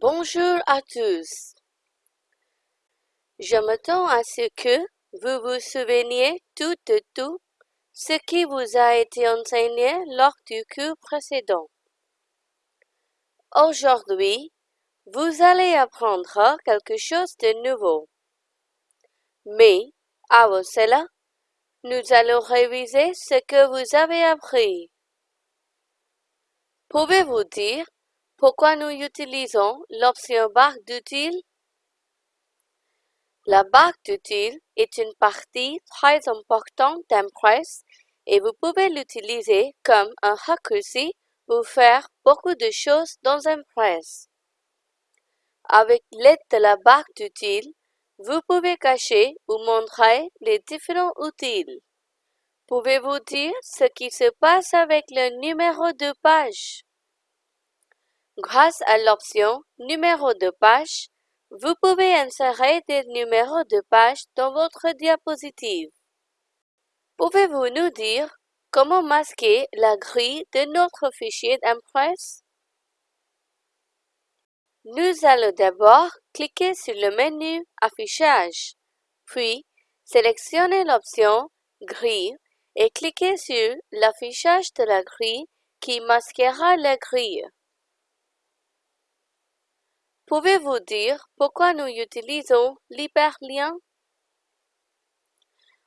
Bonjour à tous. Je m'attends à ce que vous vous souveniez tout de tout ce qui vous a été enseigné lors du cours précédent. Aujourd'hui, vous allez apprendre quelque chose de nouveau. Mais, avant cela, nous allons réviser ce que vous avez appris. Pouvez-vous dire pourquoi nous utilisons l'option barre d'utile? La barre d'utile est une partie très importante d'Impress et vous pouvez l'utiliser comme un raccourci pour faire beaucoup de choses dans Impress. Avec l'aide de la barre d'utile, vous pouvez cacher ou montrer les différents utiles. Pouvez-vous dire ce qui se passe avec le numéro de page? Grâce à l'option Numéro de page, vous pouvez insérer des numéros de page dans votre diapositive. Pouvez-vous nous dire comment masquer la grille de notre fichier d'Impress? Nous allons d'abord cliquer sur le menu Affichage, puis sélectionner l'option Grille et cliquer sur l'affichage de la grille qui masquera la grille. Pouvez-vous dire pourquoi nous utilisons l'hyperlien?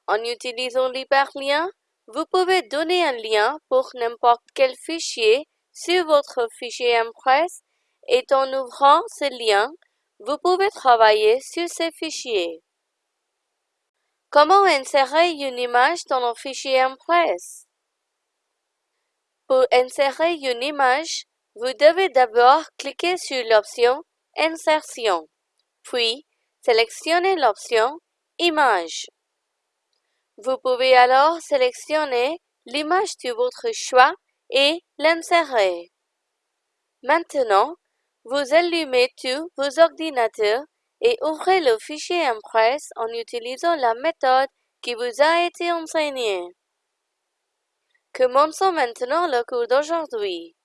En utilisant l'hyperlien, vous pouvez donner un lien pour n'importe quel fichier sur votre fichier Impress et en ouvrant ce lien, vous pouvez travailler sur ces fichiers. Comment insérer une image dans un fichier Impress? Pour insérer une image, vous devez d'abord cliquer sur l'option Insertion, puis sélectionnez l'option Image. Vous pouvez alors sélectionner l'image de votre choix et l'insérer. Maintenant, vous allumez tous vos ordinateurs et ouvrez le fichier Impress en utilisant la méthode qui vous a été enseignée. Commençons maintenant le cours d'aujourd'hui.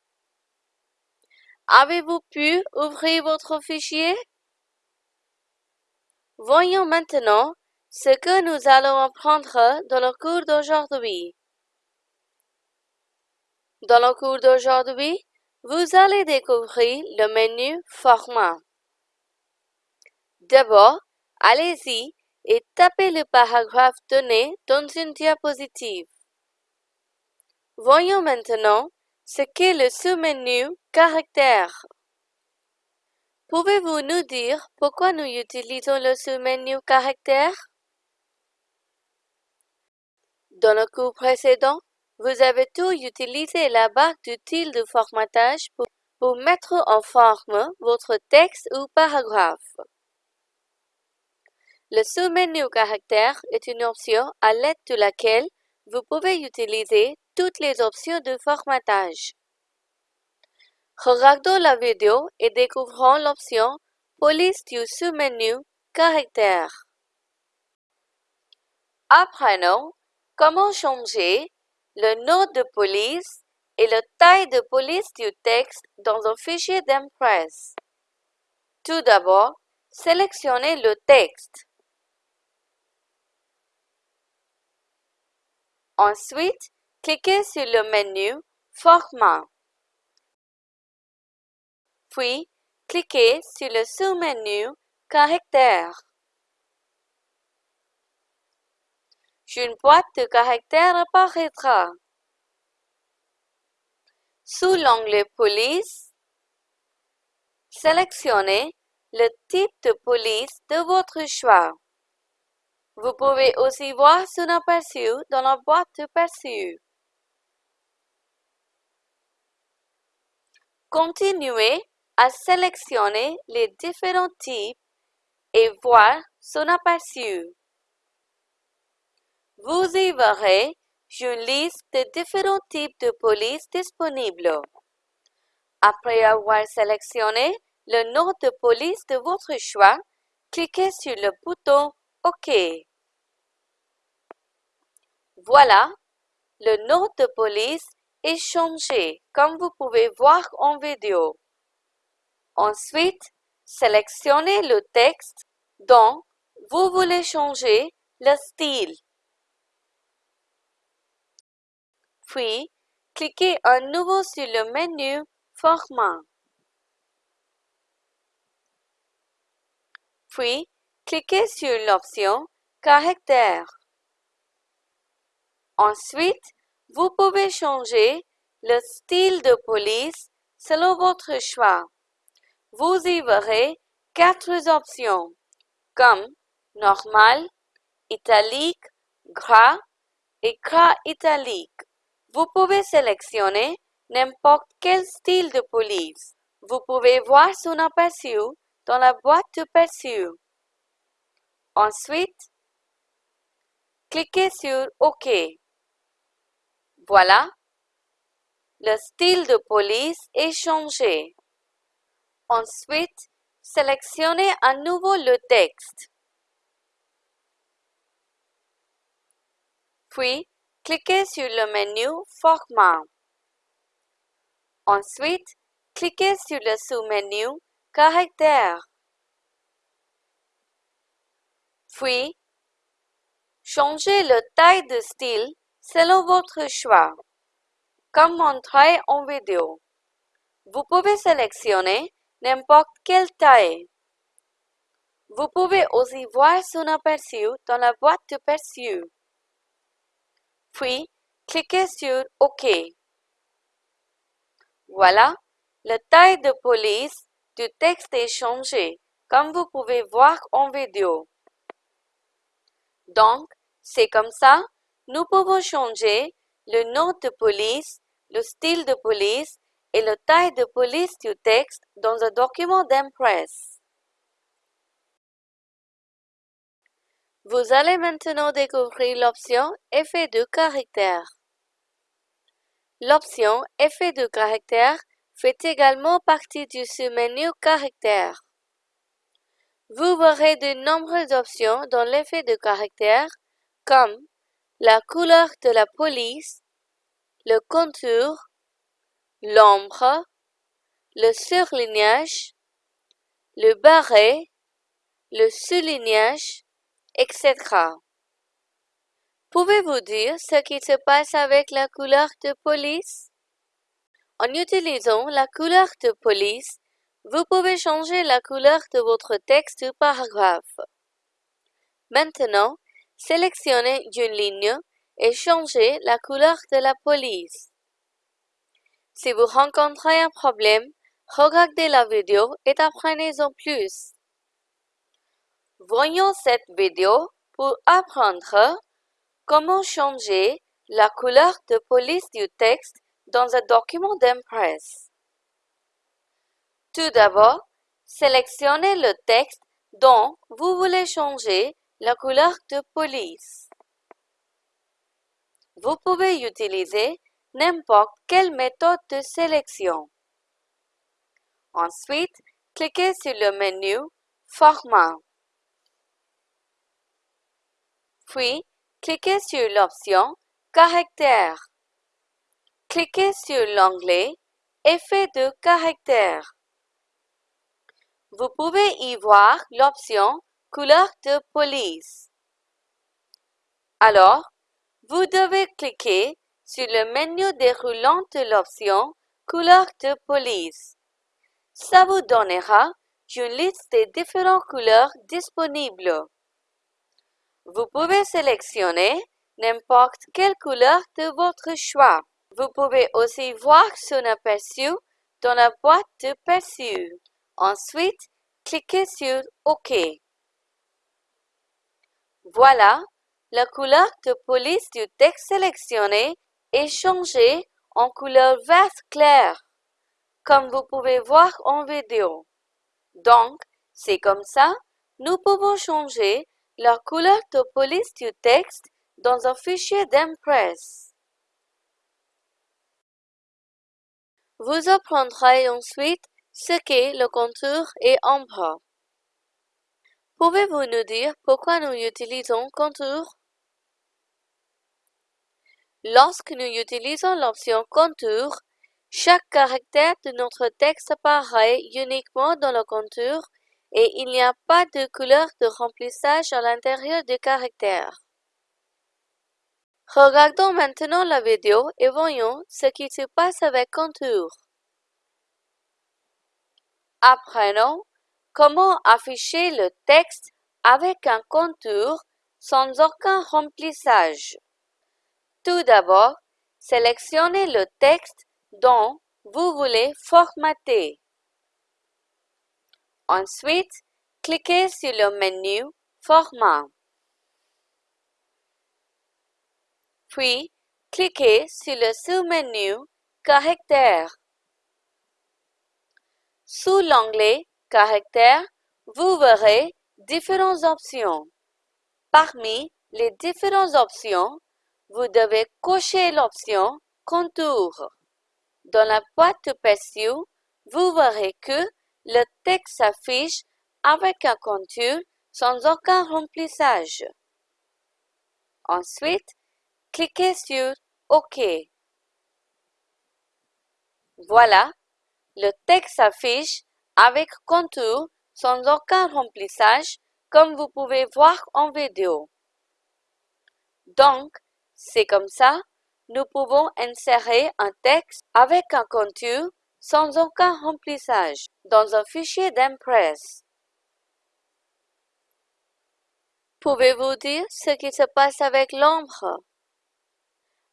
Avez-vous pu ouvrir votre fichier? Voyons maintenant ce que nous allons apprendre dans le cours d'aujourd'hui. Dans le cours d'aujourd'hui, vous allez découvrir le menu Format. D'abord, allez-y et tapez le paragraphe donné dans une diapositive. Voyons maintenant ce qu'est le sous-menu Caractères. Pouvez-vous nous dire pourquoi nous utilisons le sous-menu Caractères? Dans le cours précédent, vous avez tout utilisé la barre d'utile de formatage pour, pour mettre en forme votre texte ou paragraphe. Le sous-menu Caractères est une option à l'aide de laquelle vous pouvez utiliser toutes les options de formatage. Regardons la vidéo et découvrons l'option Police du sous-menu Caractères. Apprenons comment changer le nom de police et la taille de police du texte dans un fichier d'Impress. Tout d'abord, sélectionnez le texte. Ensuite, cliquez sur le menu Format. Puis, cliquez sur le sous-menu Caractères. Une boîte de caractères apparaîtra. Sous l'onglet Police, sélectionnez le type de police de votre choix. Vous pouvez aussi voir son aperçu dans la boîte de perçu. Continuez à sélectionner les différents types et voir son aperçu. Vous y verrez une liste de différents types de police disponibles. Après avoir sélectionné le nom de police de votre choix, cliquez sur le bouton OK. Voilà, le nom de police est changé comme vous pouvez voir en vidéo. Ensuite, sélectionnez le texte dont vous voulez changer le style. Puis, cliquez à nouveau sur le menu Format. Puis, cliquez sur l'option Caractère. Ensuite, vous pouvez changer le style de police selon votre choix. Vous y verrez quatre options comme normal, italique, gras et gras italique. Vous pouvez sélectionner n'importe quel style de police. Vous pouvez voir son aperçu dans la boîte de perçu. Ensuite, cliquez sur OK. Voilà, le style de police est changé. Ensuite, sélectionnez à nouveau le texte. Puis, cliquez sur le menu Format. Ensuite, cliquez sur le sous-menu Caractère. Puis, changez le taille de style selon votre choix, comme montré en vidéo. Vous pouvez sélectionner n'importe quelle taille. Vous pouvez aussi voir son aperçu dans la boîte de perçu. Puis, cliquez sur OK. Voilà, la taille de police du texte est changée, comme vous pouvez voir en vidéo. Donc, c'est comme ça, nous pouvons changer le nom de police, le style de police et la taille de police du texte dans un document d'Impress. Vous allez maintenant découvrir l'option Effet de caractère. L'option Effet de caractère fait également partie du sous-menu Caractère. Vous verrez de nombreuses options dans l'effet de caractère comme la couleur de la police, le contour, l'ombre, le surlignage, le barré, le soulignage, etc. Pouvez-vous dire ce qui se passe avec la couleur de police? En utilisant la couleur de police, vous pouvez changer la couleur de votre texte ou paragraphe. Maintenant, sélectionnez une ligne et changez la couleur de la police. Si vous rencontrez un problème, regardez la vidéo et apprenez-en plus. Voyons cette vidéo pour apprendre comment changer la couleur de police du texte dans un document d'Impress. Tout d'abord, sélectionnez le texte dont vous voulez changer la couleur de police. Vous pouvez utiliser n'importe quelle méthode de sélection. Ensuite, cliquez sur le menu Format. Puis, cliquez sur l'option Caractère. Cliquez sur l'onglet Effet de caractère. Vous pouvez y voir l'option Couleur de police. Alors, vous devez cliquer sur le menu déroulant de l'option Couleur de police. Ça vous donnera une liste des différentes couleurs disponibles. Vous pouvez sélectionner n'importe quelle couleur de votre choix. Vous pouvez aussi voir son aperçu dans la boîte de perçu. Ensuite, cliquez sur OK. Voilà, la couleur de police du texte sélectionné est changée en couleur verte clair, comme vous pouvez voir en vidéo. Donc, c'est comme ça, nous pouvons changer la couleur de police du texte dans un fichier d'Impress. Vous apprendrez ensuite ce qu'est le contour et ombre. Pouvez-vous nous dire pourquoi nous utilisons contour? Lorsque nous utilisons l'option contour, Chaque caractère de notre texte apparaît uniquement dans le contour et il n'y a pas de couleur de remplissage à l'intérieur du caractère. Regardons maintenant la vidéo et voyons ce qui se passe avec contour. Apprenons comment afficher le texte avec un contour sans aucun remplissage. Tout d'abord, sélectionnez le texte dont vous voulez formater. Ensuite, cliquez sur le menu Format. Puis, cliquez sur le sous-menu Caractères. Sous l'onglet Caractères, vous verrez différentes options. Parmi les différentes options, vous devez cocher l'option Contour. Dans la boîte perçue, vous verrez que le texte s'affiche avec un contour sans aucun remplissage. Ensuite, cliquez sur OK. Voilà, le texte s'affiche avec contour sans aucun remplissage comme vous pouvez voir en vidéo. Donc, c'est comme ça, nous pouvons insérer un texte avec un contour sans aucun remplissage dans un fichier d'Impress. Pouvez-vous dire ce qui se passe avec l'ombre?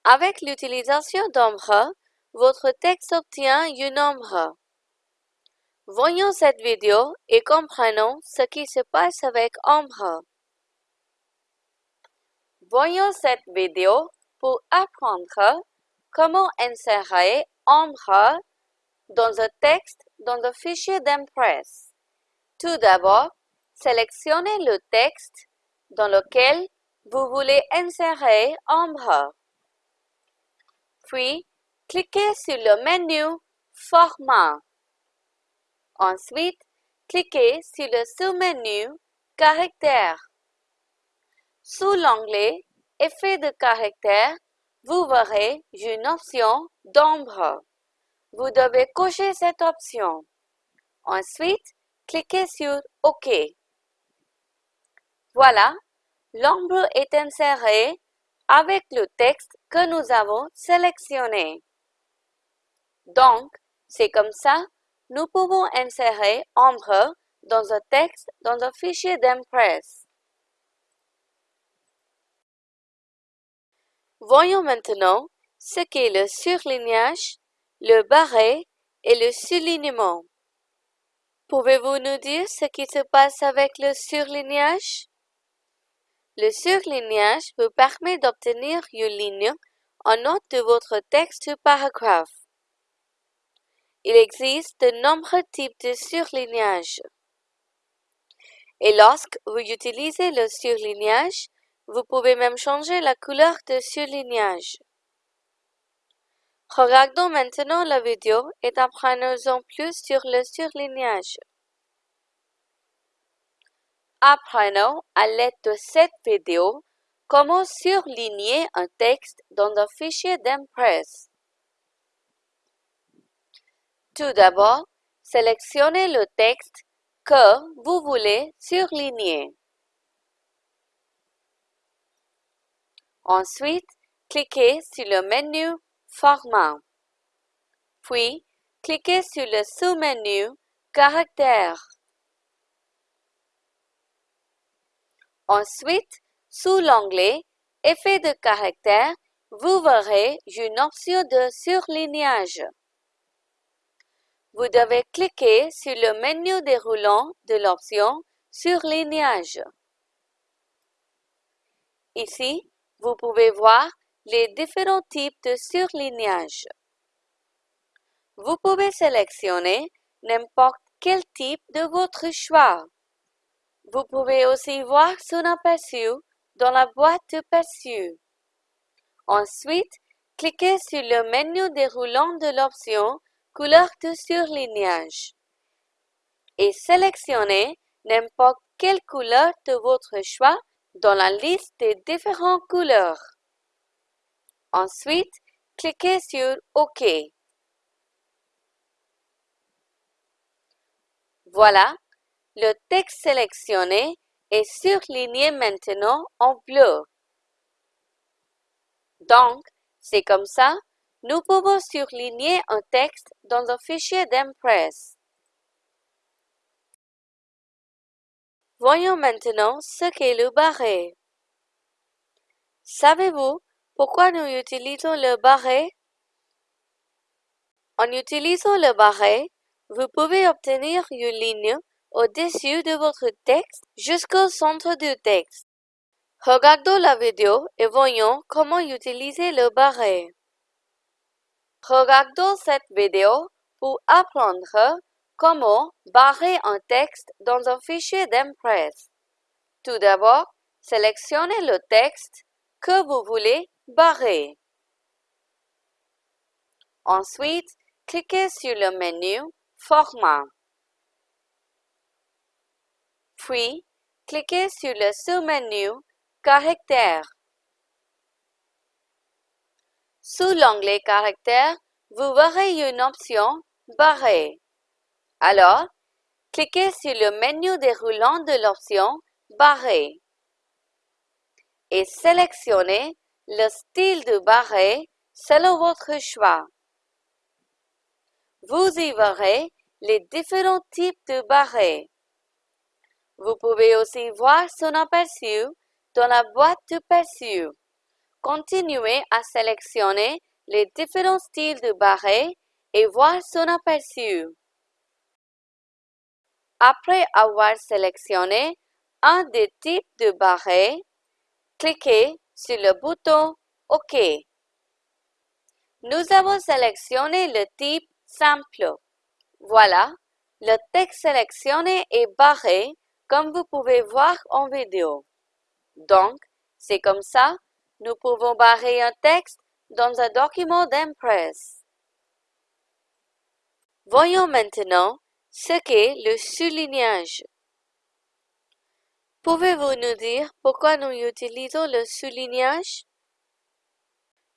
Avec l'utilisation d'ombre, votre texte obtient une ombre. Voyons cette vidéo et comprenons ce qui se passe avec Ombre. Voyons cette vidéo pour apprendre comment insérer Ombre dans un texte dans le fichier d'Impress. Tout d'abord, sélectionnez le texte dans lequel vous voulez insérer Ombre. Puis, cliquez sur le menu Format. Ensuite, cliquez sur le sous-menu Caractères. Sous l'onglet Effet de caractère, vous verrez une option d'ombre. Vous devez cocher cette option. Ensuite, cliquez sur OK. Voilà, l'ombre est insérée avec le texte que nous avons sélectionné. Donc, c'est comme ça nous pouvons insérer Ombre dans un texte dans un fichier d'Impress. Voyons maintenant ce qu'est le surlignage, le barré et le soulignement. Pouvez-vous nous dire ce qui se passe avec le surlignage? Le surlignage vous permet d'obtenir une ligne en note de votre texte ou paragraphe. Il existe de nombreux types de surlignage. Et lorsque vous utilisez le surlignage, vous pouvez même changer la couleur de surlignage. Regardons maintenant la vidéo et apprenons plus sur le surlignage. Apprenons à l'aide de cette vidéo comment surligner un texte dans un fichier d'Impress. Tout d'abord, sélectionnez le texte que vous voulez surligner. Ensuite, cliquez sur le menu Format. Puis, cliquez sur le sous-menu Caractères. Ensuite, sous l'onglet Effet de caractère, vous verrez une option de surlignage vous devez cliquer sur le menu déroulant de l'option Surlignage. Ici, vous pouvez voir les différents types de surlignage. Vous pouvez sélectionner n'importe quel type de votre choix. Vous pouvez aussi voir son aperçu dans la boîte de perçu. Ensuite, cliquez sur le menu déroulant de l'option couleur de surlignage et sélectionnez n'importe quelle couleur de votre choix dans la liste des différentes couleurs. Ensuite, cliquez sur OK. Voilà, le texte sélectionné est surligné maintenant en bleu. Donc, c'est comme ça nous pouvons surligner un texte dans un fichier d'Impress. Voyons maintenant ce qu'est le barré. Savez-vous pourquoi nous utilisons le barré? En utilisant le barré, vous pouvez obtenir une ligne au-dessus de votre texte jusqu'au centre du texte. Regardons la vidéo et voyons comment utiliser le barré. Regardons cette vidéo pour apprendre comment barrer un texte dans un fichier d'Impress. Tout d'abord, sélectionnez le texte que vous voulez barrer. Ensuite, cliquez sur le menu Format. Puis, cliquez sur le sous-menu Caractères. Sous l'onglet Caractères, vous verrez une option Barrer. Alors, cliquez sur le menu déroulant de l'option Barrer et sélectionnez le style de barré selon votre choix. Vous y verrez les différents types de barrés. Vous pouvez aussi voir son aperçu dans la boîte de perçu. Continuez à sélectionner les différents styles de barrés et voir son aperçu. Après avoir sélectionné un des types de barrés, cliquez sur le bouton OK. Nous avons sélectionné le type simple. Voilà, le texte sélectionné est barré comme vous pouvez voir en vidéo. Donc, c'est comme ça, nous pouvons barrer un texte dans un document d'Impress. Voyons maintenant ce qu'est le soulignage. Pouvez-vous nous dire pourquoi nous utilisons le soulignage?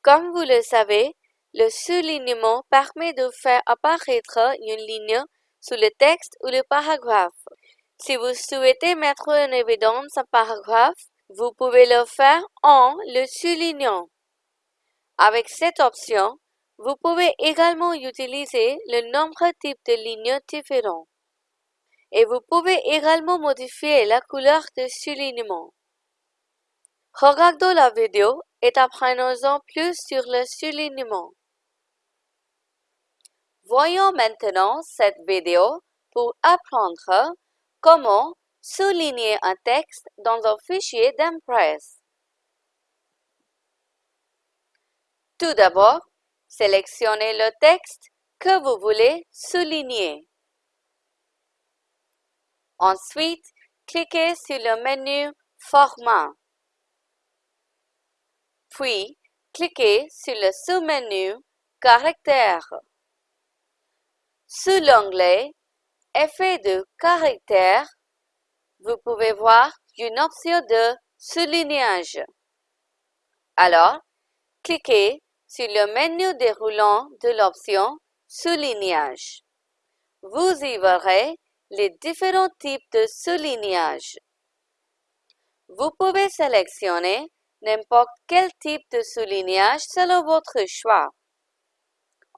Comme vous le savez, le soulignement permet de faire apparaître une ligne sous le texte ou le paragraphe. Si vous souhaitez mettre en évidence un paragraphe, vous pouvez le faire en le soulignant. Avec cette option, vous pouvez également utiliser le nombre type de lignes différents et vous pouvez également modifier la couleur de soulignement. Regardons la vidéo et apprenons-en plus sur le soulignement. Voyons maintenant cette vidéo pour apprendre comment souligner un texte dans un fichier d'Impress. Tout d'abord, sélectionnez le texte que vous voulez souligner. Ensuite, cliquez sur le menu Format. Puis, cliquez sur le sous-menu Caractères. Sous l'onglet Effet de caractère, vous pouvez voir une option de soulignage. Alors, cliquez sur le menu déroulant de l'option Soulignage. Vous y verrez les différents types de soulignage. Vous pouvez sélectionner n'importe quel type de soulignage selon votre choix.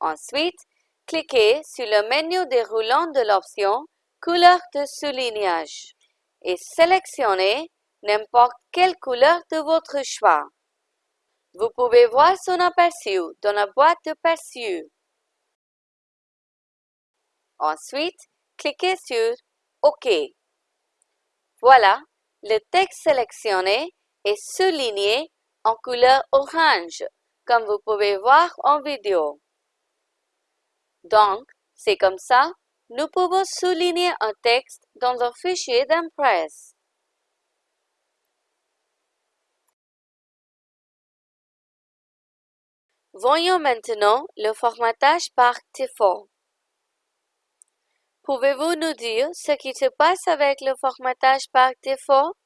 Ensuite, cliquez sur le menu déroulant de l'option Couleur de soulignage et sélectionnez n'importe quelle couleur de votre choix. Vous pouvez voir son aperçu dans la boîte de perçu. Ensuite, cliquez sur OK. Voilà, le texte sélectionné est souligné en couleur orange, comme vous pouvez voir en vidéo. Donc, c'est comme ça, nous pouvons souligner un texte dans un fichier d'Impress. Voyons maintenant le formatage par défaut. Pouvez-vous nous dire ce qui se passe avec le formatage par défaut?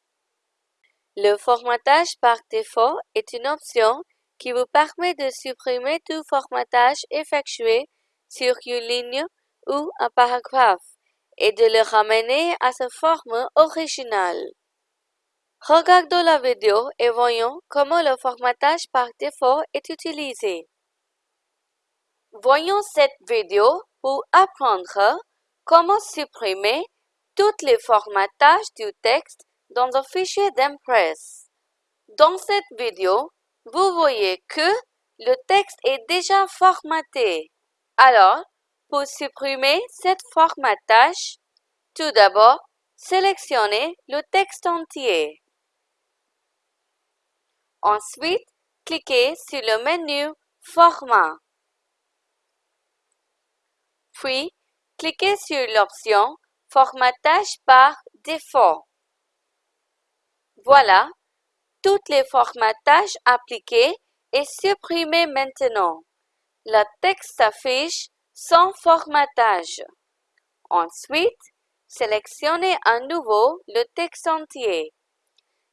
Le formatage par défaut est une option qui vous permet de supprimer tout formatage effectué sur une ligne ou un paragraphe et de le ramener à sa forme originale. Regardons la vidéo et voyons comment le formatage par défaut est utilisé. Voyons cette vidéo pour apprendre comment supprimer tous les formatages du texte dans un fichier d'Impress. Dans cette vidéo, vous voyez que le texte est déjà formaté. Alors, pour supprimer cette formatage, tout d'abord, sélectionnez le texte entier. Ensuite, cliquez sur le menu Format. Puis, cliquez sur l'option Formatage par défaut. Voilà, tous les formatages appliqués et supprimés maintenant. Le texte s'affiche sans formatage. Ensuite, sélectionnez à nouveau le texte entier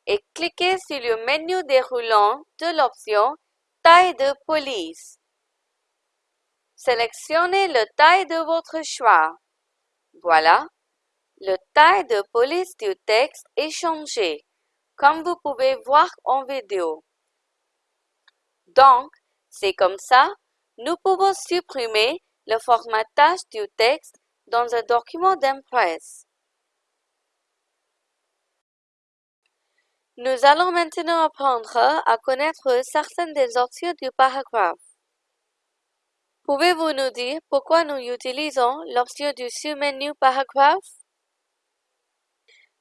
et cliquez sur le menu déroulant de l'option Taille de police. Sélectionnez le taille de votre choix. Voilà, le taille de police du texte est changé, comme vous pouvez voir en vidéo. Donc, c'est comme ça, nous pouvons supprimer le formatage du texte dans un document d'Impress. Nous allons maintenant apprendre à connaître certaines des options du paragraphe. Pouvez-vous nous dire pourquoi nous utilisons l'option du sous-menu paragraphe?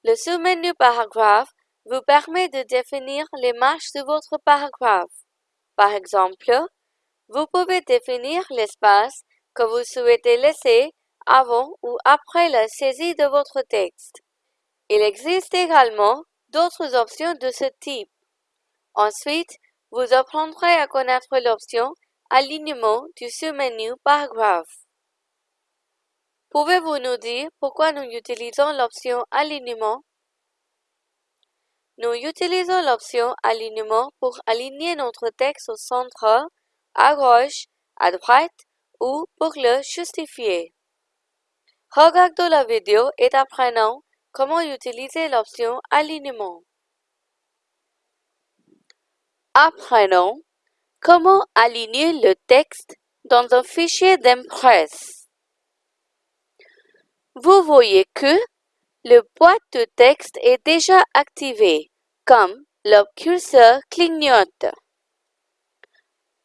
Le sous-menu paragraphe vous permet de définir les marges de votre paragraphe. Par exemple, vous pouvez définir l'espace que vous souhaitez laisser avant ou après la saisie de votre texte. Il existe également d'autres options de ce type. Ensuite, vous apprendrez à connaître l'option Alignement du sous-menu Paragraphe. Pouvez-vous nous dire pourquoi nous utilisons l'option Alignement? Nous utilisons l'option Alignement pour aligner notre texte au centre, à gauche, à droite ou pour le justifier. Regardons la vidéo et apprenons Comment utiliser l'option Alignement Apprenons comment aligner le texte dans un fichier d'Impress. Vous voyez que le boîte de texte est déjà activé, comme le curseur clignote.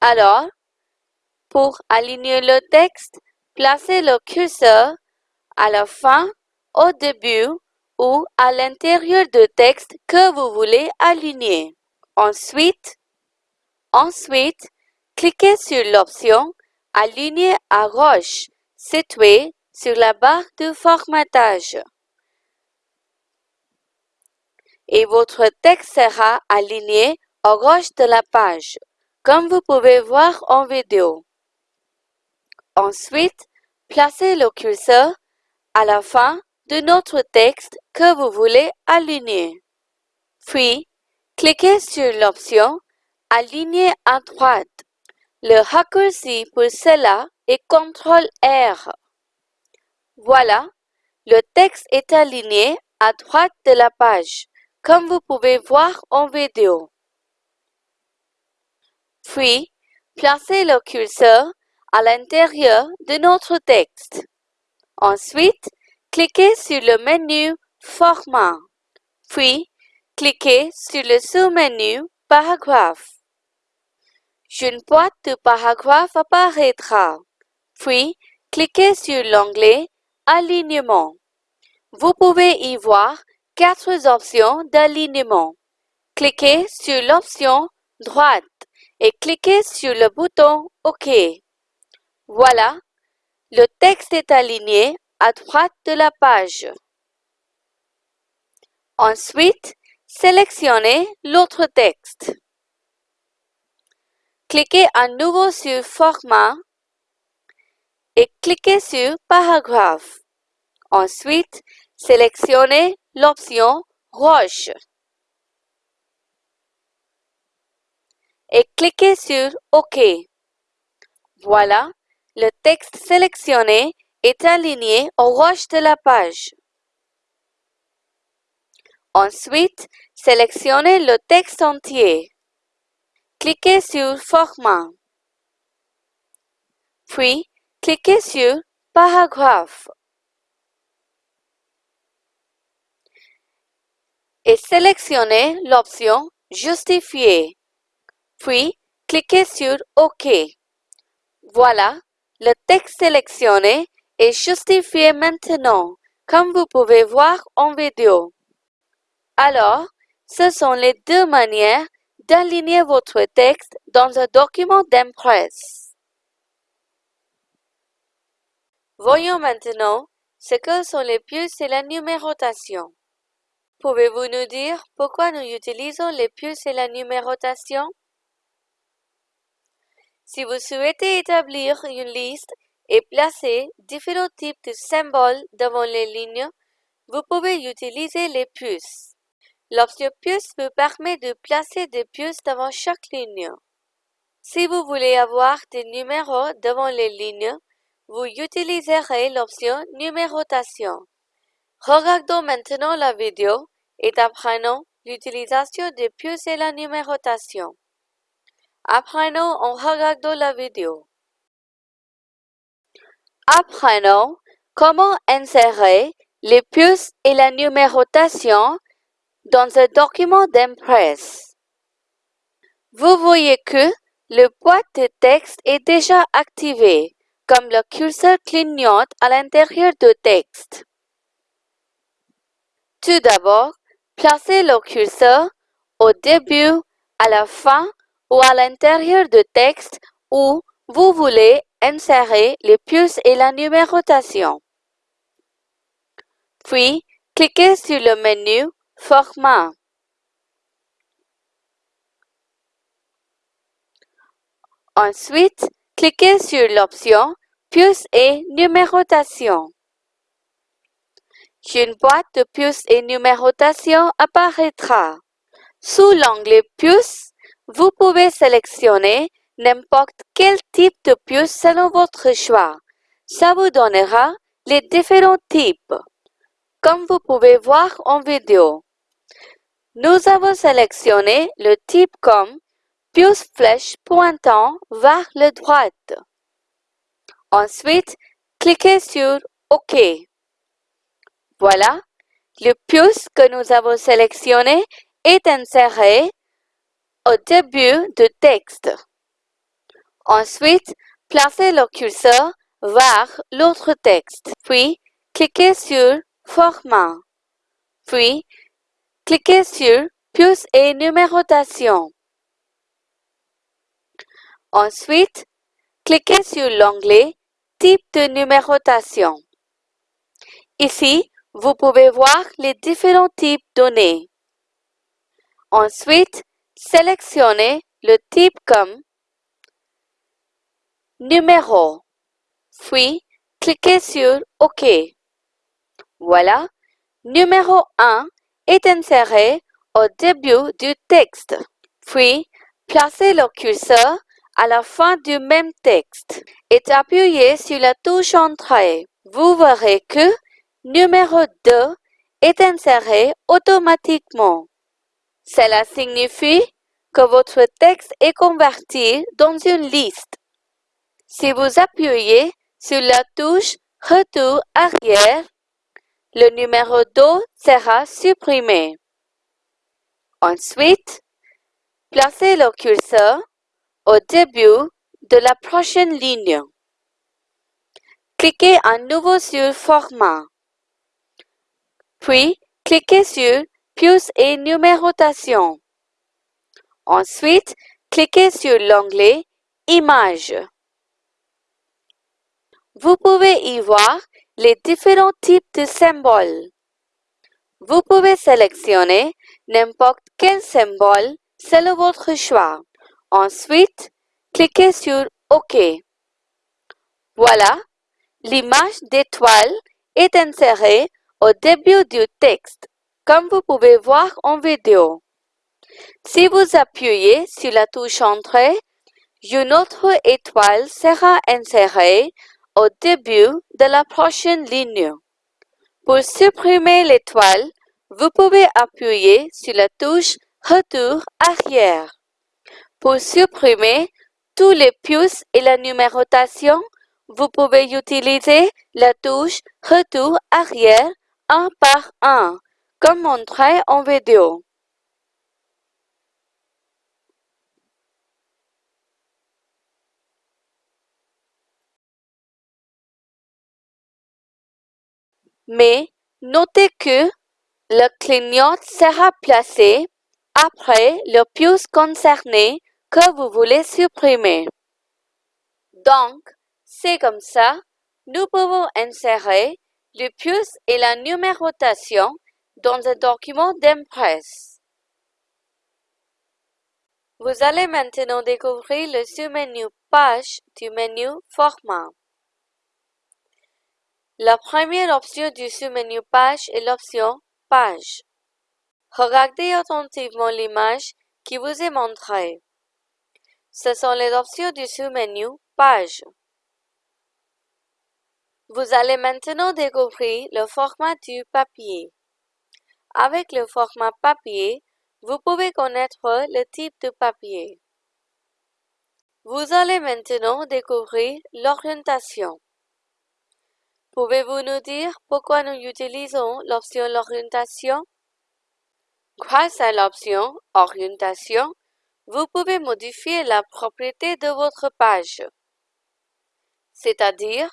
Alors, pour aligner le texte, placez le curseur à la fin, au début ou à l'intérieur du texte que vous voulez aligner. Ensuite, ensuite, cliquez sur l'option Aligner à gauche située sur la barre de formatage. Et votre texte sera aligné à gauche de la page, comme vous pouvez voir en vidéo. Ensuite, placez le curseur à la fin de notre texte que vous voulez aligner. Puis, cliquez sur l'option Aligner à droite. Le raccourci pour cela est CTRL-R. Voilà, le texte est aligné à droite de la page, comme vous pouvez voir en vidéo. Puis, placez le curseur à l'intérieur de notre texte. Ensuite, Cliquez sur le menu Format, puis cliquez sur le sous-menu Paragraphe. Une boîte de paragraphe apparaîtra, puis cliquez sur l'onglet Alignement. Vous pouvez y voir quatre options d'alignement. Cliquez sur l'option droite et cliquez sur le bouton OK. Voilà, le texte est aligné à droite de la page. Ensuite, sélectionnez l'autre texte. Cliquez à nouveau sur Format et cliquez sur Paragraphe. Ensuite, sélectionnez l'option Roche et cliquez sur OK. Voilà, le texte sélectionné est aligné au roche de la page. Ensuite, sélectionnez le texte entier. Cliquez sur Format. Puis, cliquez sur Paragraphe. Et sélectionnez l'option Justifier. Puis, cliquez sur OK. Voilà, le texte sélectionné est justifié maintenant, comme vous pouvez voir en vidéo. Alors, ce sont les deux manières d'aligner votre texte dans un document d'impresse. Voyons maintenant ce que sont les puces et la numérotation. Pouvez-vous nous dire pourquoi nous utilisons les puces et la numérotation? Si vous souhaitez établir une liste et placer différents types de symboles devant les lignes, vous pouvez utiliser les puces. L'option puce vous permet de placer des puces devant chaque ligne. Si vous voulez avoir des numéros devant les lignes, vous utiliserez l'option numérotation. Regardons maintenant la vidéo et apprenons l'utilisation des puces et la numérotation. Apprenons en regardant la vidéo. Apprenons comment insérer les puces et la numérotation dans un document d'impresse? Vous voyez que le boîte de texte est déjà activé, comme le curseur clignote à l'intérieur du texte. Tout d'abord, placez le curseur au début, à la fin ou à l'intérieur du texte où vous voulez insérer les puces et la numérotation. Puis, cliquez sur le menu Format. Ensuite, cliquez sur l'option Puces et numérotation. Une boîte de puces et numérotation apparaîtra. Sous l'onglet Puces, vous pouvez sélectionner n'importe quel type de puce selon votre choix. Ça vous donnera les différents types, comme vous pouvez voir en vidéo. Nous avons sélectionné le type comme puce flèche pointant vers la droite. Ensuite, cliquez sur OK. Voilà, le puce que nous avons sélectionné est inséré au début du texte. Ensuite, placez le curseur vers l'autre texte, puis cliquez sur Format, puis cliquez sur Puce et numérotation. Ensuite, cliquez sur l'onglet Type de numérotation. Ici, vous pouvez voir les différents types donnés. Ensuite, Sélectionnez le type comme Numéro. Puis, cliquez sur OK. Voilà, numéro 1 est inséré au début du texte. Puis, placez le curseur à la fin du même texte et appuyez sur la touche Entrée. Vous verrez que numéro 2 est inséré automatiquement. Cela signifie que votre texte est converti dans une liste. Si vous appuyez sur la touche Retour arrière, le numéro 2 sera supprimé. Ensuite, placez le curseur au début de la prochaine ligne. Cliquez à nouveau sur Format. Puis, cliquez sur et numérotation. Ensuite, cliquez sur l'onglet Images. Vous pouvez y voir les différents types de symboles. Vous pouvez sélectionner n'importe quel symbole selon votre choix. Ensuite, cliquez sur OK. Voilà, l'image d'étoile est insérée au début du texte comme vous pouvez voir en vidéo. Si vous appuyez sur la touche Entrée, une autre étoile sera insérée au début de la prochaine ligne. Pour supprimer l'étoile, vous pouvez appuyer sur la touche Retour arrière. Pour supprimer tous les puces et la numérotation, vous pouvez utiliser la touche Retour arrière un par un, comme montré en vidéo. Mais notez que le clignote sera placé après le puce concerné que vous voulez supprimer. Donc, c'est comme ça, nous pouvons insérer le puce et la numérotation dans un document d'impresse. Vous allez maintenant découvrir le sous-menu Page du menu Format. La première option du sous-menu Page est l'option Page. Regardez attentivement l'image qui vous est montrée. Ce sont les options du sous-menu Page. Vous allez maintenant découvrir le format du papier. Avec le format papier, vous pouvez connaître le type de papier. Vous allez maintenant découvrir l'orientation. Pouvez-vous nous dire pourquoi nous utilisons l'option l'orientation? Grâce à l'option Orientation, vous pouvez modifier la propriété de votre page, c'est-à-dire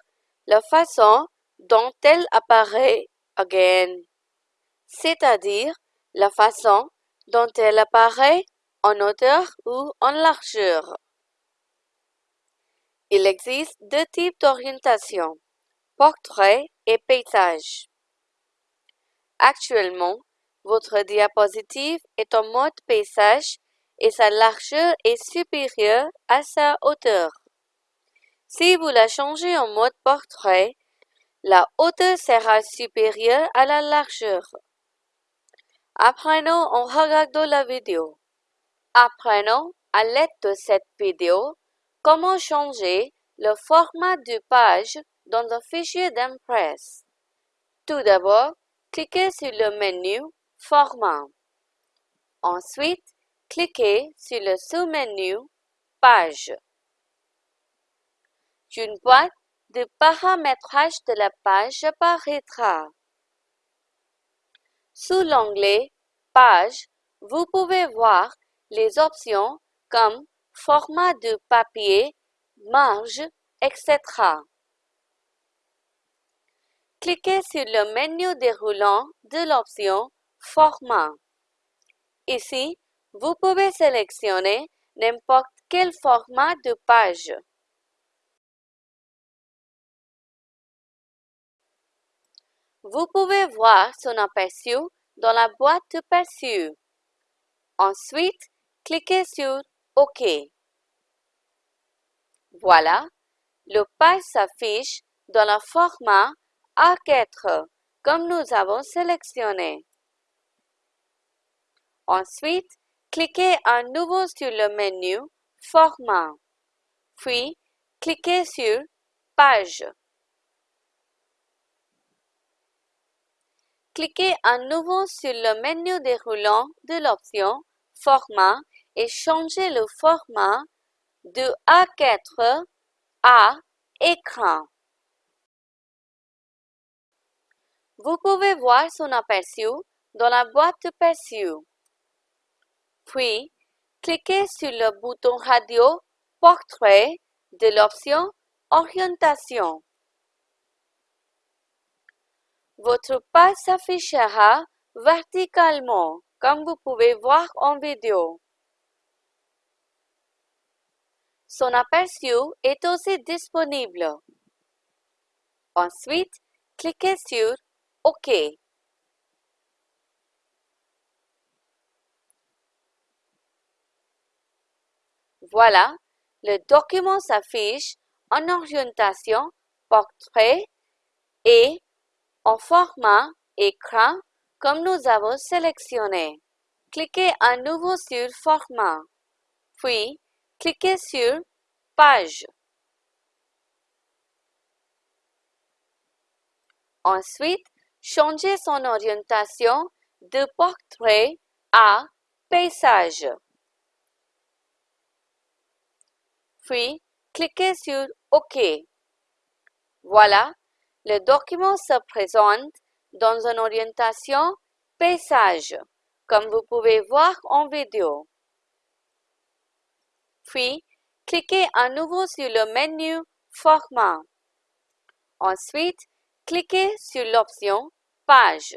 la façon dont elle apparaît again, c'est-à-dire la façon dont elle apparaît en hauteur ou en largeur. Il existe deux types d'orientation portrait et paysage. Actuellement, votre diapositive est en mode paysage et sa largeur est supérieure à sa hauteur. Si vous la changez en mode portrait, la hauteur sera supérieure à la largeur. Apprenons en regardant la vidéo. Apprenons à l'aide de cette vidéo comment changer le format de page dans un fichier d'Impress. Tout d'abord, cliquez sur le menu Format. Ensuite, cliquez sur le sous-menu Page. Une boîte de paramétrage de la page apparaîtra. Sous l'onglet Page, vous pouvez voir les options comme format de papier, marge, etc. Cliquez sur le menu déroulant de l'option Format. Ici, vous pouvez sélectionner n'importe quel format de page. Vous pouvez voir son aperçu dans la boîte de perçu. Ensuite, cliquez sur OK. Voilà, le page s'affiche dans le format A4 comme nous avons sélectionné. Ensuite, cliquez à nouveau sur le menu Format, puis cliquez sur Page. Cliquez à nouveau sur le menu déroulant de l'option Format et changez le format de A4 à Écran. Vous pouvez voir son aperçu dans la boîte de perçu. Puis, cliquez sur le bouton radio Portrait de l'option Orientation. Votre page s'affichera verticalement, comme vous pouvez voir en vidéo. Son aperçu est aussi disponible. Ensuite, cliquez sur OK. Voilà, le document s'affiche en orientation portrait et en format écran comme nous avons sélectionné. Cliquez à nouveau sur Format, puis cliquez sur Page. Ensuite, changez son orientation de portrait à paysage. Puis, cliquez sur OK. Voilà, le document se présente dans une orientation paysage, comme vous pouvez voir en vidéo. Puis, cliquez à nouveau sur le menu Format. Ensuite, cliquez sur l'option Page.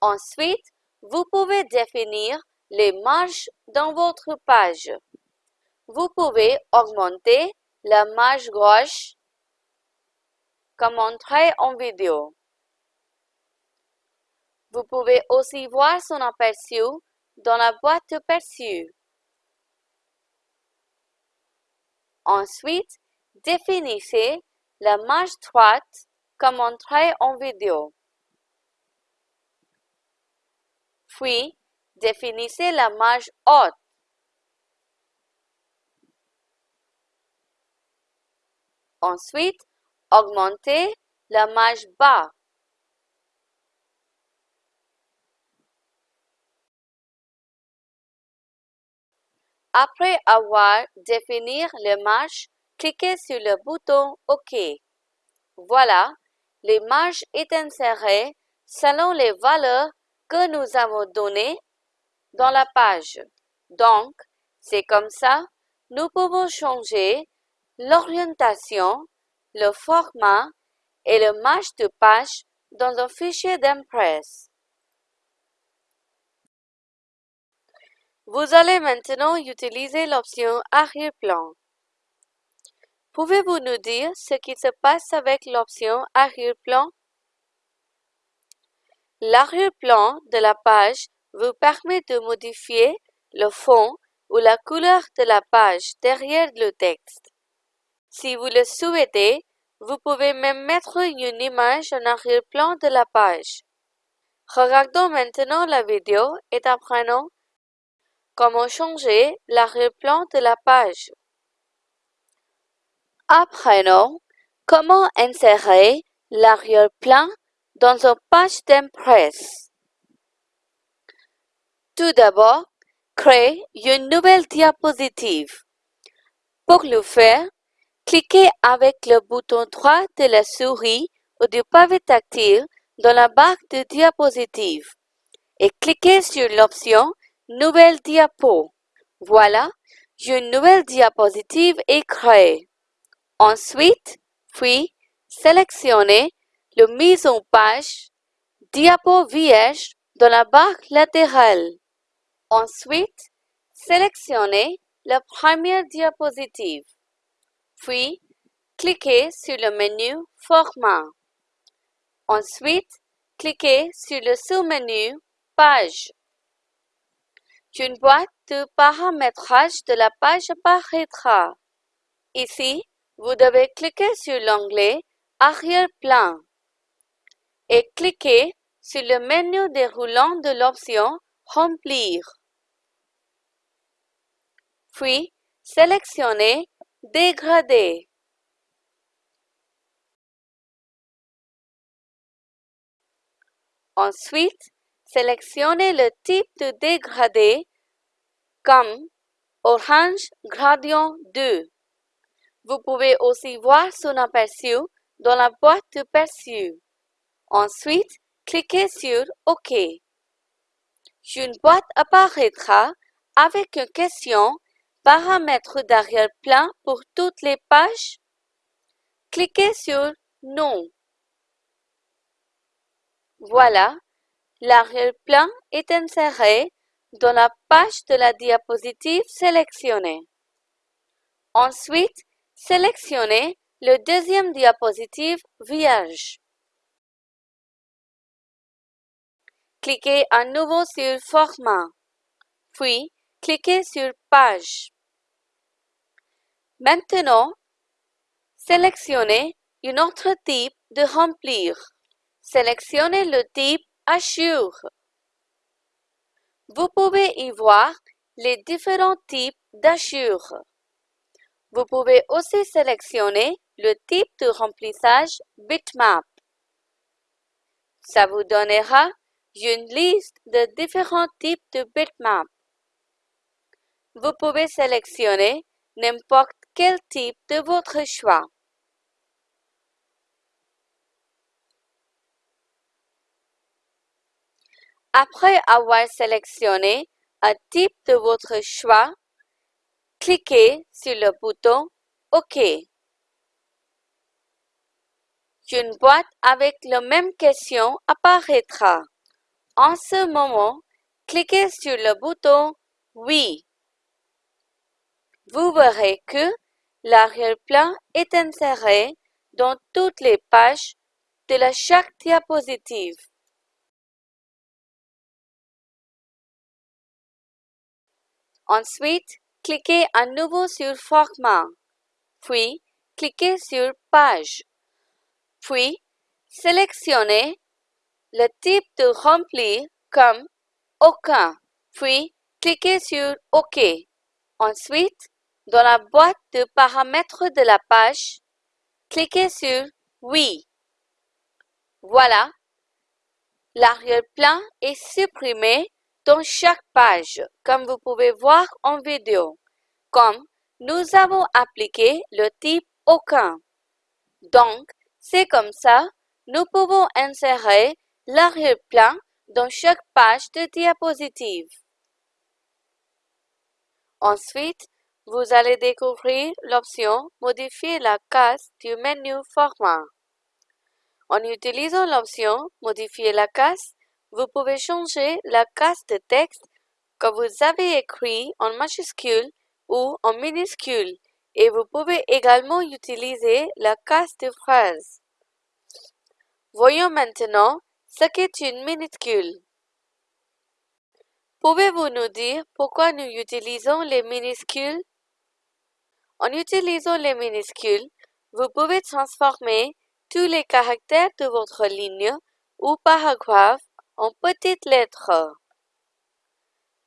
Ensuite, vous pouvez définir les marges dans votre page. Vous pouvez augmenter la marge gauche comme montré en vidéo. Vous pouvez aussi voir son aperçu dans la boîte aperçu. Ensuite, définissez la marge droite comme montré en vidéo. Puis, définissez la marge haute. Ensuite, augmentez la marge bas. Après avoir défini les marges, cliquez sur le bouton OK. Voilà, les marges est insérées selon les valeurs que nous avons données dans la page. Donc, c'est comme ça, nous pouvons changer l'orientation, le format et le marge de page dans un fichier d'Impress. Vous allez maintenant utiliser l'option Arrière-plan. Pouvez-vous nous dire ce qui se passe avec l'option Arrière-plan? L'arrière-plan de la page vous permet de modifier le fond ou la couleur de la page derrière le texte. Si vous le souhaitez, vous pouvez même mettre une image en arrière-plan de la page. Regardons maintenant la vidéo et apprenons Comment changer l'arrière-plan de la page Apprenons comment insérer l'arrière-plan dans une page d'impress. Tout d'abord, créez une nouvelle diapositive. Pour le faire, cliquez avec le bouton droit de la souris ou du pavé tactile dans la barre de diapositive et cliquez sur l'option Nouvelle diapo. Voilà, une nouvelle diapositive est créée. Ensuite, puis, sélectionnez le mise en page diapo vierge dans la barre latérale. Ensuite, sélectionnez la première diapositive. Puis, cliquez sur le menu Format. Ensuite, cliquez sur le sous-menu Page. Une boîte de paramétrage de la page apparaîtra. Ici, vous devez cliquer sur l'onglet Arrière-plan et cliquer sur le menu déroulant de l'option Remplir. Puis, sélectionnez Dégrader. Ensuite, Sélectionnez le type de dégradé comme Orange Gradient 2. Vous pouvez aussi voir son aperçu dans la boîte de perçu. Ensuite, cliquez sur OK. Une boîte apparaîtra avec une question Paramètres d'arrière-plan pour toutes les pages. Cliquez sur Non. Voilà, L'arrière-plan est inséré dans la page de la diapositive sélectionnée. Ensuite, sélectionnez le deuxième diapositive vierge. Cliquez à nouveau sur Format, puis cliquez sur Page. Maintenant, sélectionnez un autre type de remplir. Sélectionnez le type Assure. Vous pouvez y voir les différents types d'assure. Vous pouvez aussi sélectionner le type de remplissage bitmap. Ça vous donnera une liste de différents types de bitmap. Vous pouvez sélectionner n'importe quel type de votre choix? Après avoir sélectionné un type de votre choix, cliquez sur le bouton OK. Une boîte avec la même question apparaîtra. En ce moment, cliquez sur le bouton Oui. Vous verrez que l'arrière-plan est inséré dans toutes les pages de chaque diapositive. Ensuite, cliquez à nouveau sur Format, puis cliquez sur Page, puis sélectionnez le type de rempli comme Aucun, puis cliquez sur OK. Ensuite, dans la boîte de paramètres de la page, cliquez sur Oui. Voilà, l'arrière-plan est supprimé dans chaque page, comme vous pouvez voir en vidéo, comme nous avons appliqué le type aucun. Donc, c'est comme ça, nous pouvons insérer l'arrière-plan dans chaque page de diapositive. Ensuite, vous allez découvrir l'option Modifier la case du menu Format. En utilisant l'option Modifier la case, vous pouvez changer la case de texte que vous avez écrit en majuscule ou en minuscule et vous pouvez également utiliser la case de phrase. Voyons maintenant ce qu'est une minuscule. Pouvez-vous nous dire pourquoi nous utilisons les minuscules? En utilisant les minuscules, vous pouvez transformer tous les caractères de votre ligne ou paragraphe en petites lettres.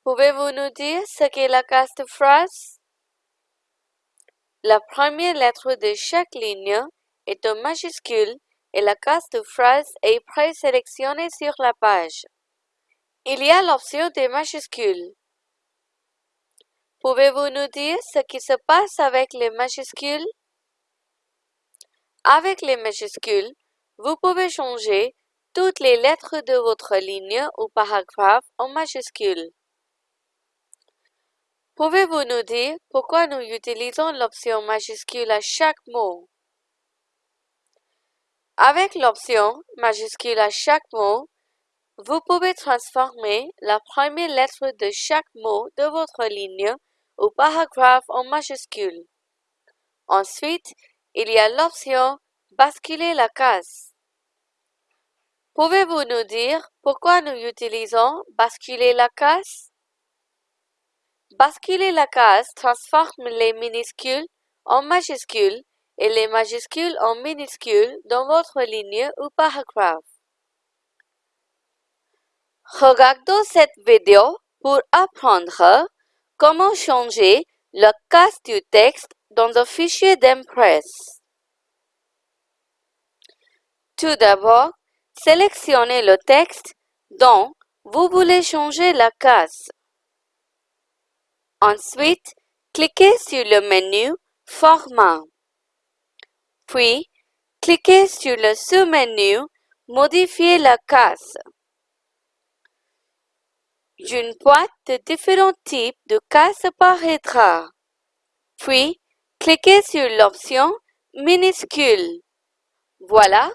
Pouvez-vous nous dire ce qu'est la case de phrase? La première lettre de chaque ligne est en majuscule et la case de phrase est présélectionnée sur la page. Il y a l'option des majuscules. Pouvez-vous nous dire ce qui se passe avec les majuscules? Avec les majuscules, vous pouvez changer toutes les lettres de votre ligne ou paragraphe en majuscules. Pouvez-vous nous dire pourquoi nous utilisons l'option majuscule à chaque mot? Avec l'option majuscule à chaque mot, vous pouvez transformer la première lettre de chaque mot de votre ligne ou paragraphe en majuscule. Ensuite, il y a l'option Basculer la case. Pouvez-vous nous dire pourquoi nous utilisons basculer la case? Basculer la case transforme les minuscules en majuscules et les majuscules en minuscules dans votre ligne ou paragraphe. Regardons cette vidéo pour apprendre comment changer la case du texte dans un fichier d'Impress. Tout d'abord, Sélectionnez le texte dont vous voulez changer la case. Ensuite, cliquez sur le menu Format. Puis, cliquez sur le sous-menu Modifier la case. Une boîte de différents types de cases apparaîtra. Puis, cliquez sur l'option Minuscule. Voilà,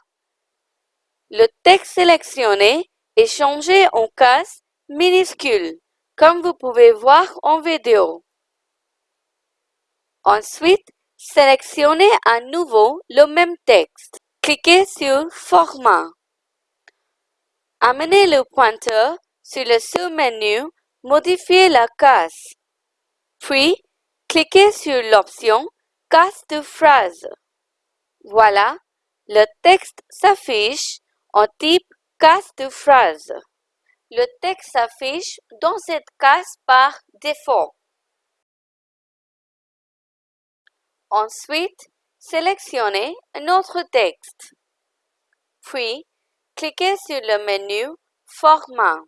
le texte sélectionné est changé en case minuscule, comme vous pouvez voir en vidéo. Ensuite, sélectionnez à nouveau le même texte. Cliquez sur Format. Amenez le pointeur sur le sous-menu Modifier la case. Puis, cliquez sur l'option Case de phrase. Voilà, le texte s'affiche en type case de phrase. Le texte s'affiche dans cette case par défaut. Ensuite, sélectionnez un autre texte. Puis, cliquez sur le menu Format.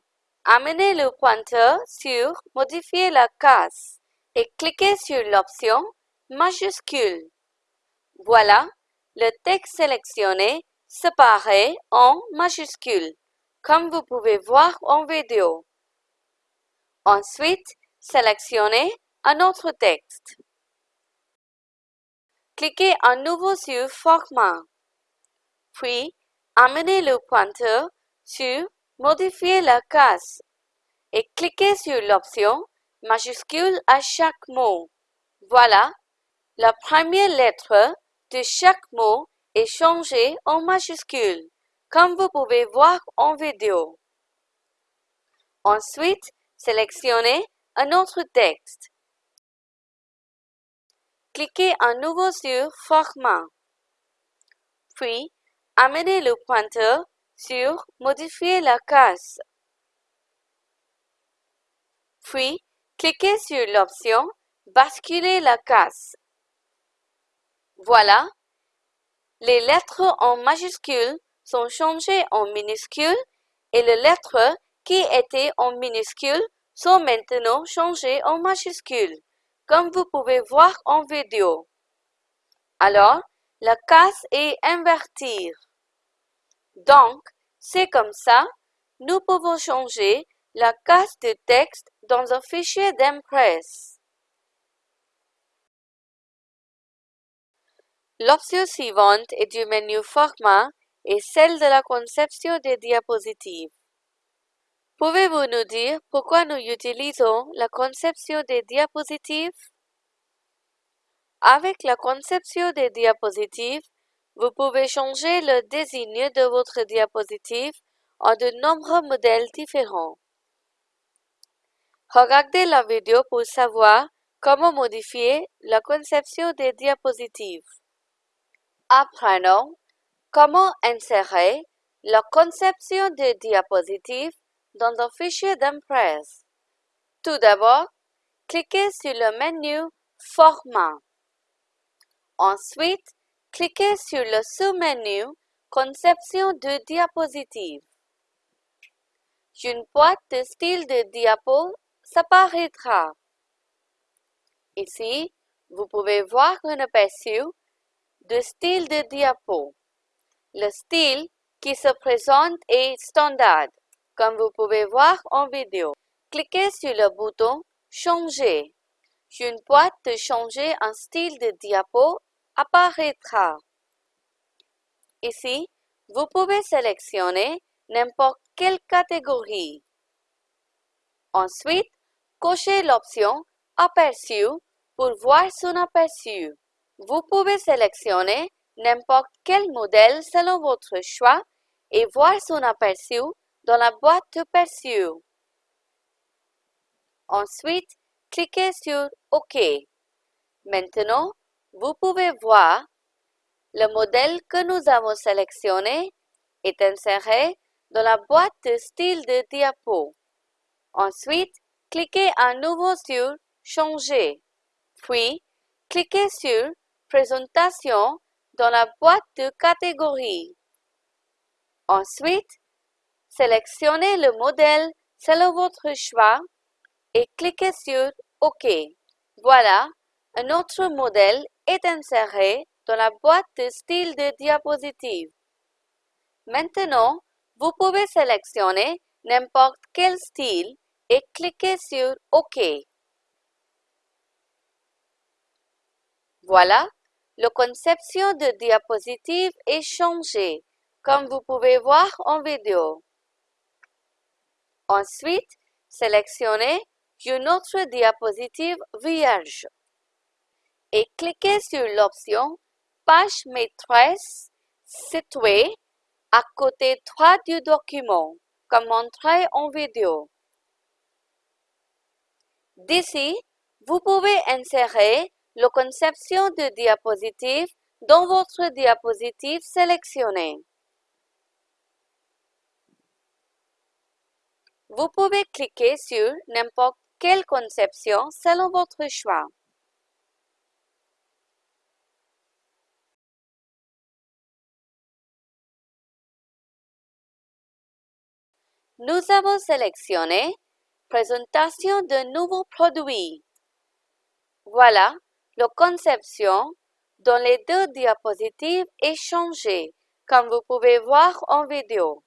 Amenez le pointeur sur Modifier la case et cliquez sur l'option Majuscule. Voilà, le texte sélectionné séparé en majuscules, comme vous pouvez voir en vidéo. Ensuite, sélectionnez un autre texte. Cliquez à nouveau sur Format. Puis, amenez le pointeur sur Modifier la case et cliquez sur l'option Majuscule à chaque mot. Voilà, la première lettre de chaque mot est changée en majuscule, comme vous pouvez voir en vidéo. Ensuite, sélectionnez un autre texte. Cliquez à nouveau sur Format. Puis, amenez le pointeur sur Modifier la case. Puis, cliquez sur l'option Basculer la case. Voilà, les lettres en majuscules sont changées en minuscules et les lettres qui étaient en minuscules sont maintenant changées en majuscules, comme vous pouvez voir en vidéo. Alors, la case est invertie. Donc, c'est comme ça, nous pouvons changer la case de texte dans un fichier d'Impress. L'option suivante est du menu Format et celle de la conception des diapositives. Pouvez-vous nous dire pourquoi nous utilisons la conception des diapositives? Avec la conception des diapositives, vous pouvez changer le désigne de votre diapositive en de nombreux modèles différents. Regardez la vidéo pour savoir comment modifier la conception des diapositives. Apprenons comment insérer la conception de diapositives dans un fichier d'Impress. Tout d'abord, cliquez sur le menu Format. Ensuite, cliquez sur le sous-menu Conception de diapositives. Une boîte de style de diapo s'apparaîtra. Ici, vous pouvez voir un aperçu de style de diapo. Le style qui se présente est standard, comme vous pouvez voir en vidéo. Cliquez sur le bouton Changer. Une boîte de changer un style de diapo apparaîtra. Ici, vous pouvez sélectionner n'importe quelle catégorie. Ensuite, cochez l'option Aperçu pour voir son aperçu. Vous pouvez sélectionner n'importe quel modèle selon votre choix et voir son aperçu dans la boîte de perçu. Ensuite, cliquez sur OK. Maintenant, vous pouvez voir le modèle que nous avons sélectionné est inséré dans la boîte de style de diapo. Ensuite, cliquez à nouveau sur Changer, puis cliquez sur Présentation dans la boîte de catégorie. Ensuite, sélectionnez le modèle selon votre choix et cliquez sur OK. Voilà, un autre modèle est inséré dans la boîte de style de diapositive. Maintenant, vous pouvez sélectionner n'importe quel style et cliquer sur OK. Voilà, la conception de diapositive est changée, comme vous pouvez voir en vidéo. Ensuite, sélectionnez une autre diapositive vierge et cliquez sur l'option Page maîtresse située à côté droit du document, comme montré en vidéo. D'ici, vous pouvez insérer la conception de diapositive dans votre diapositive sélectionnée. Vous pouvez cliquer sur n'importe quelle conception selon votre choix. Nous avons sélectionné Présentation de nouveaux produits. Voilà, la conception dans les deux diapositives est changée, comme vous pouvez voir en vidéo.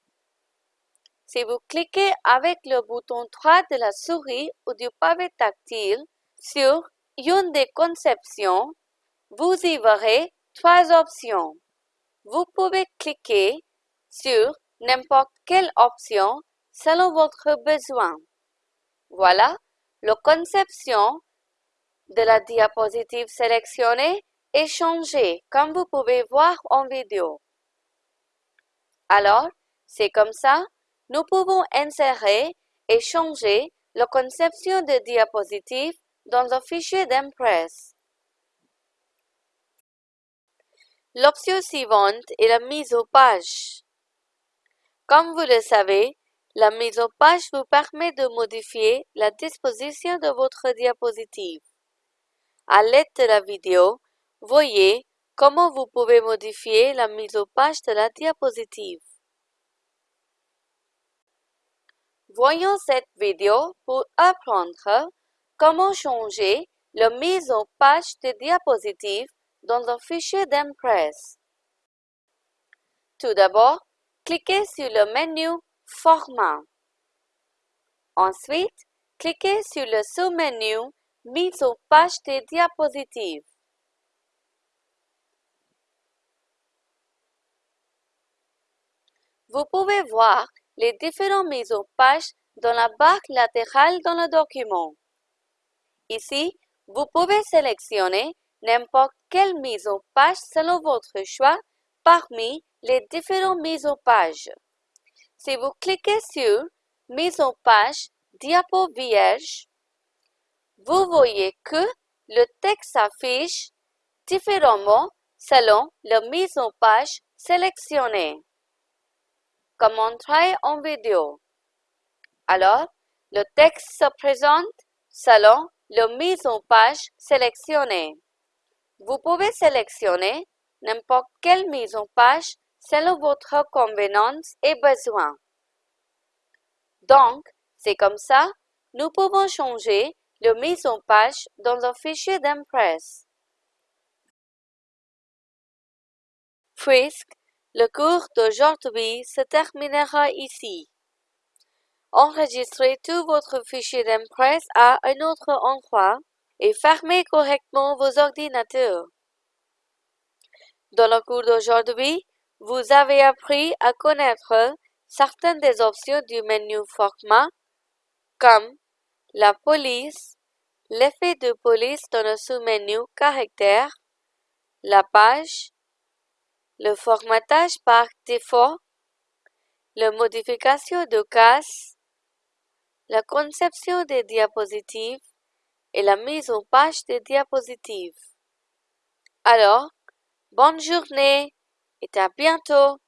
Si vous cliquez avec le bouton droit de la souris ou du pavé tactile sur une des conceptions, vous y verrez trois options. Vous pouvez cliquer sur n'importe quelle option selon votre besoin. Voilà, la conception de la diapositive sélectionnée est changée comme vous pouvez voir en vidéo. Alors, c'est comme ça, nous pouvons insérer et changer la conception de diapositive dans un fichier d'Impress. L'option suivante est la mise aux page. Comme vous le savez, la mise aux page vous permet de modifier la disposition de votre diapositive. À l'aide de la vidéo, voyez comment vous pouvez modifier la mise aux page de la diapositive. Voyons cette vidéo pour apprendre comment changer la mise aux page de diapositive dans un fichier d'Impress. Tout d'abord, cliquez sur le menu Format. Ensuite, cliquez sur le sous-menu Mise aux page des diapositives. Vous pouvez voir les différentes mises aux pages dans la barre latérale dans le document. Ici, vous pouvez sélectionner n'importe quelle mise aux page selon votre choix parmi les différentes mises aux pages. Si vous cliquez sur Mise en page diapo vierge, vous voyez que le texte s'affiche différemment selon la mise en page sélectionnée, comme montré en vidéo. Alors, le texte se présente selon la mise en page sélectionnée. Vous pouvez sélectionner n'importe quelle mise en page selon votre convenance et besoin. Donc, c'est comme ça, nous pouvons changer la mise en page dans un fichier d'Impress. Puisque le cours d'aujourd'hui se terminera ici. Enregistrez tout votre fichier d'Impress à un autre endroit et fermez correctement vos ordinateurs. Dans le cours d'aujourd'hui, vous avez appris à connaître certaines des options du menu Format comme la police, l'effet de police dans le sous-menu Caractères, la page, le formatage par défaut, la modification de cases, la conception des diapositives et la mise en page des diapositives. Alors, bonne journée! Et à bientôt